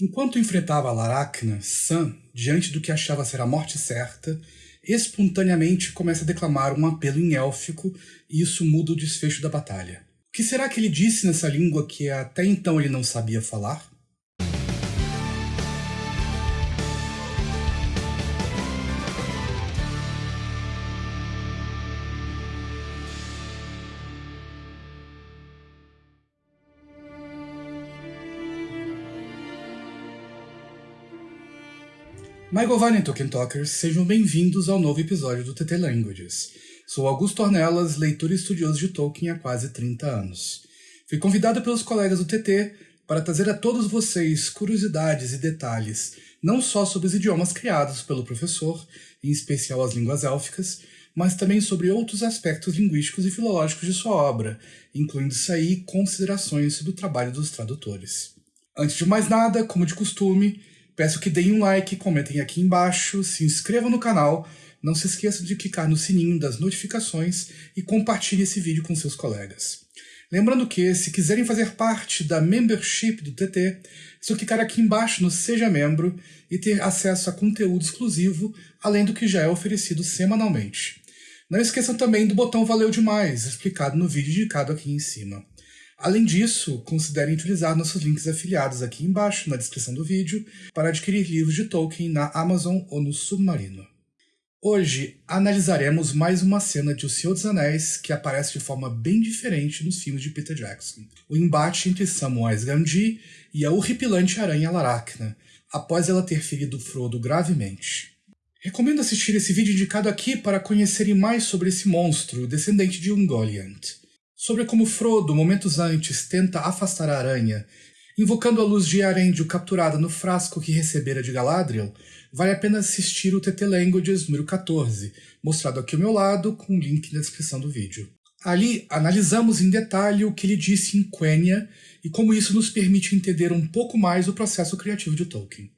Enquanto enfrentava Laracna, Sam, diante do que achava ser a morte certa, espontaneamente começa a declamar um apelo em élfico e isso muda o desfecho da batalha. O que será que ele disse nessa língua que até então ele não sabia falar? Michael Vine Tolkien Talkers, sejam bem-vindos ao novo episódio do TT Languages. Sou Augusto Ornelas, leitor e estudioso de Tolkien há quase 30 anos. Fui convidado pelos colegas do TT para trazer a todos vocês curiosidades e detalhes, não só sobre os idiomas criados pelo professor, em especial as línguas élficas, mas também sobre outros aspectos linguísticos e filológicos de sua obra, incluindo-se aí considerações sobre o trabalho dos tradutores. Antes de mais nada, como de costume, Peço que deem um like, comentem aqui embaixo, se inscrevam no canal, não se esqueçam de clicar no sininho das notificações e compartilhe esse vídeo com seus colegas. Lembrando que, se quiserem fazer parte da membership do TT, é só clicar aqui embaixo no Seja Membro e ter acesso a conteúdo exclusivo, além do que já é oferecido semanalmente. Não esqueçam também do botão Valeu Demais, explicado no vídeo indicado aqui em cima. Além disso, considerem utilizar nossos links afiliados aqui embaixo na descrição do vídeo para adquirir livros de Tolkien na Amazon ou no Submarino. Hoje analisaremos mais uma cena de O Senhor dos Anéis que aparece de forma bem diferente nos filmes de Peter Jackson. O embate entre Samwise Gamgee e a horripilante aranha Laracna, após ela ter ferido Frodo gravemente. Recomendo assistir esse vídeo indicado aqui para conhecerem mais sobre esse monstro, descendente de Ungoliant sobre como Frodo, momentos antes, tenta afastar a aranha, invocando a luz de Arendio capturada no frasco que recebera de Galadriel, vale a pena assistir o TT Languages número 14, mostrado aqui ao meu lado, com o link na descrição do vídeo. Ali analisamos em detalhe o que ele disse em Quenya e como isso nos permite entender um pouco mais o processo criativo de Tolkien.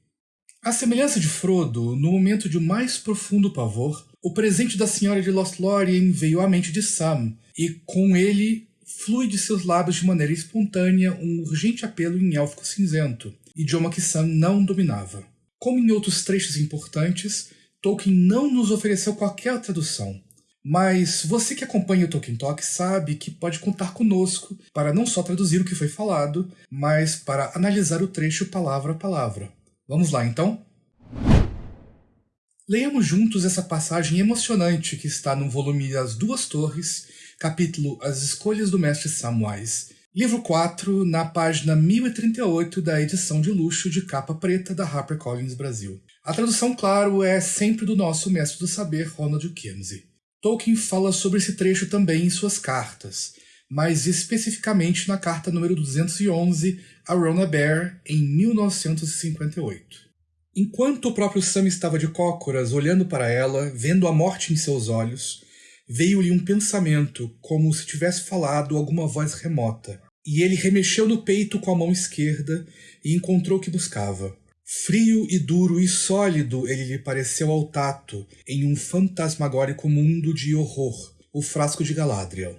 A semelhança de Frodo, no momento de mais profundo pavor, o presente da Senhora de Lothlórien veio à mente de Sam, e com ele flui de seus lábios de maneira espontânea um urgente apelo em élfico cinzento, idioma que Sam não dominava. Como em outros trechos importantes, Tolkien não nos ofereceu qualquer tradução, mas você que acompanha o Tolkien Talk sabe que pode contar conosco para não só traduzir o que foi falado, mas para analisar o trecho palavra a palavra. Vamos lá então? Leiamos juntos essa passagem emocionante que está no volume As Duas Torres capítulo As Escolhas do Mestre Samwise, livro 4, na página 1038 da edição de luxo de capa preta da HarperCollins Brasil. A tradução, claro, é sempre do nosso mestre do saber, Ronald Kinsey. Tolkien fala sobre esse trecho também em suas cartas, mais especificamente na carta número 211 a Rona Bear, em 1958. Enquanto o próprio Sam estava de cócoras, olhando para ela, vendo a morte em seus olhos, veio-lhe um pensamento, como se tivesse falado alguma voz remota, e ele remexeu no peito com a mão esquerda e encontrou o que buscava. Frio e duro e sólido ele lhe pareceu ao tato, em um fantasmagórico mundo de horror, o frasco de Galadriel.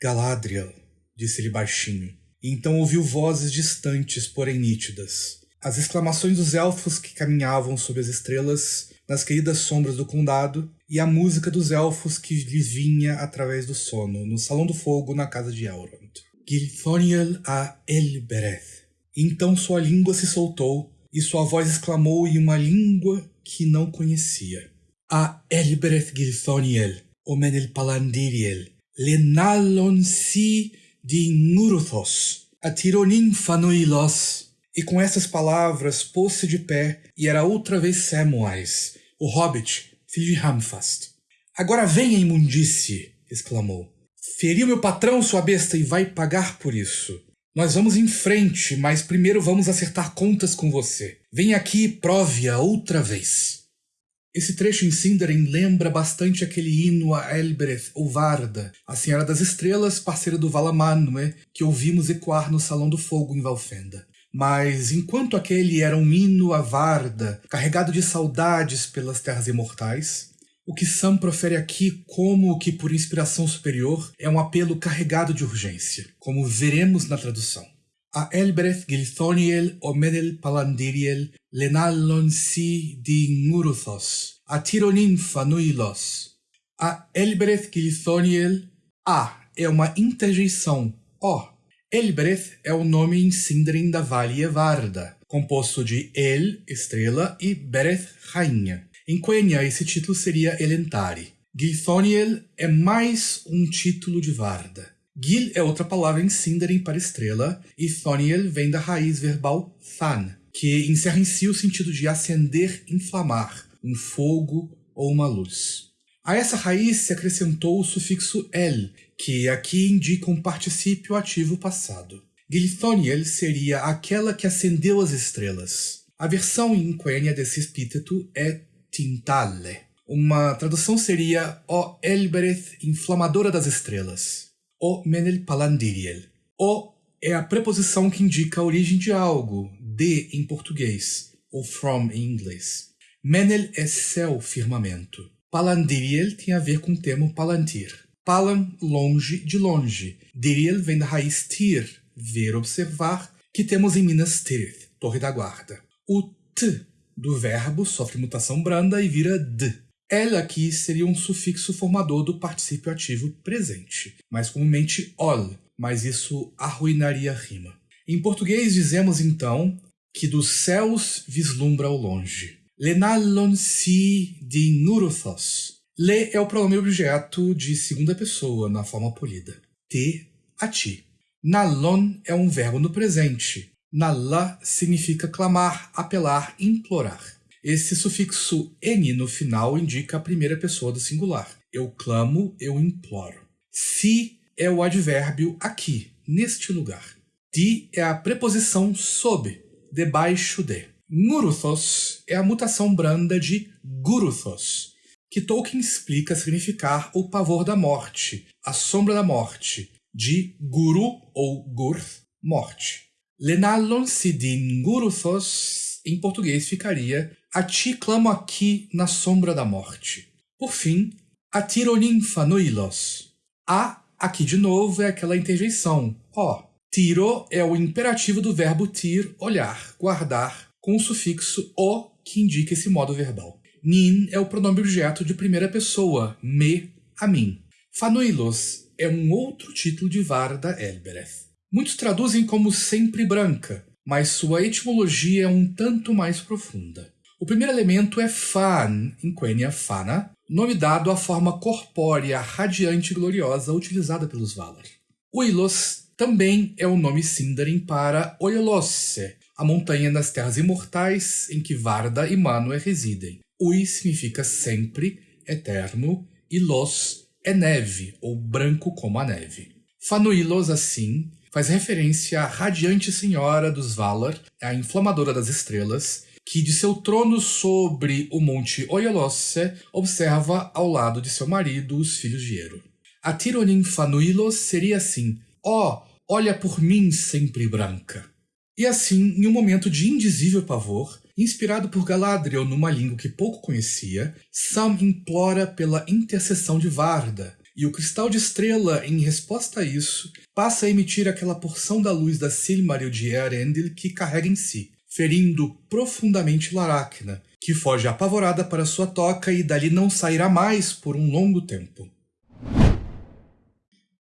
Galadriel, disse-lhe baixinho. E então ouviu vozes distantes, porém nítidas. As exclamações dos elfos que caminhavam sob as estrelas, nas queridas sombras do condado, e a música dos elfos que lhes vinha através do sono, no Salão do Fogo, na casa de Elrond. Gilthoniel a Elbereth. Então sua língua se soltou, e sua voz exclamou em uma língua que não conhecia. A Elbereth Gilthoniel, Omenel Palandiriel, Lenalon si de Nuruthos, Atironin Fanoilos. E com essas palavras pôs-se de pé, e era outra vez Samwise, o hobbit, filho de Hamfast. Agora venha, imundície! exclamou. Feriu meu patrão, sua besta, e vai pagar por isso. Nós vamos em frente, mas primeiro vamos acertar contas com você. Venha aqui e prove-a outra vez. Esse trecho em Sindarin lembra bastante aquele hino a Elbereth, ou Varda, a Senhora das Estrelas, parceira do Valamanue, que ouvimos ecoar no Salão do Fogo em Valfenda. Mas enquanto aquele era um hino a Varda, carregado de saudades pelas terras imortais, o que Sam profere aqui como que por inspiração superior é um apelo carregado de urgência, como veremos na tradução. A Elbreth Gilthoniel Omedel Palandiriel Lenallon si di Nguruthos, a Tironin Fanuilos. A Elbreth Gilthoniel A é uma interjeição O. Elbreth é o nome em Sindarin da Vale Evarda, composto de El, estrela, e Bereth, rainha. Em Quenya, esse título seria Elentari. Gilthoniel é mais um título de Varda. Gil é outra palavra em Sindarin para estrela, e Thoniel vem da raiz verbal than, que encerra em si o sentido de acender, inflamar, um fogo ou uma luz. A essa raiz se acrescentou o sufixo el, que aqui indica um particípio ativo passado. Gilthoniel seria aquela que acendeu as estrelas. A versão em Quenya desse epíteto é Tintale. Uma tradução seria O Elbereth, inflamadora das estrelas o menel palandiriel. O é a preposição que indica a origem de algo, de em português, ou from em inglês. Menel é céu, firmamento. Palandiriel tem a ver com o termo palantir. Palan, longe, de longe. Diriel vem da raiz tir, ver, observar, que temos em Minas Tirith, torre da guarda. O t do verbo sofre mutação branda e vira d. Ela aqui seria um sufixo formador do particípio ativo presente, mais comumente ol, mas isso arruinaria a rima. Em português dizemos então que dos céus vislumbra ao longe. Lenalon si di nuruthos. Le é o pronome objeto de segunda pessoa na forma polida. Te, a ti. Nalon é um verbo no presente. Nala significa clamar, apelar, implorar. Esse sufixo n no final indica a primeira pessoa do singular. Eu clamo, eu imploro. Si é o advérbio aqui, neste lugar. Di é a preposição sob, debaixo de. Nguruthos é a mutação branda de Guruthos, que Tolkien explica significar o pavor da morte, a sombra da morte, de Guru ou Gurth, morte. Lenalon Sidin Guruthos, em português ficaria a ti clamo aqui na sombra da morte. Por fim, a tironinfanuilos. A, aqui de novo, é aquela interjeição. Ó, tiro é o imperativo do verbo tir, olhar, guardar, com o sufixo o, que indica esse modo verbal. Nin é o pronome objeto de primeira pessoa, me, a mim. Fanuilos é um outro título de Varda Elbereth. Muitos traduzem como sempre branca, mas sua etimologia é um tanto mais profunda. O primeiro elemento é Fan, em Quenya Fana, nome dado à forma corpórea, radiante e gloriosa utilizada pelos Valar. Uilos também é o nome Sindarin para Oilosse, a montanha das terras imortais em que Varda e Manwë residem. Ui significa sempre, eterno, e Los é neve, ou branco como a neve. Fanuilos, assim, faz referência à radiante senhora dos Valar, a inflamadora das estrelas, que de seu trono sobre o monte Oiolosse observa ao lado de seu marido os filhos de Ero. A Tironin Fanuilos seria assim: Ó, oh, olha por mim sempre branca. E assim, em um momento de indizível pavor, inspirado por Galadriel numa língua que pouco conhecia, Sam implora pela intercessão de Varda, e o cristal de estrela, em resposta a isso, passa a emitir aquela porção da luz da Silmaril de Earendil que carrega em si, ferindo profundamente Laracna, que foge apavorada para sua toca e dali não sairá mais por um longo tempo.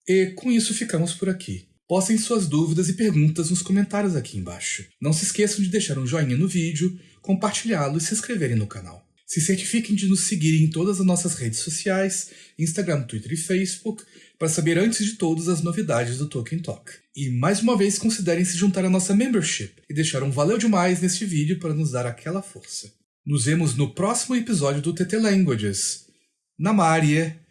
E com isso ficamos por aqui. Postem suas dúvidas e perguntas nos comentários aqui embaixo. Não se esqueçam de deixar um joinha no vídeo, compartilhá-lo e se inscreverem no canal. Se certifiquem de nos seguirem em todas as nossas redes sociais, Instagram, Twitter e Facebook, para saber antes de todos as novidades do Tolkien Talk. E mais uma vez considerem se juntar à nossa membership e deixar um valeu demais neste vídeo para nos dar aquela força. Nos vemos no próximo episódio do TT Languages. Namarie!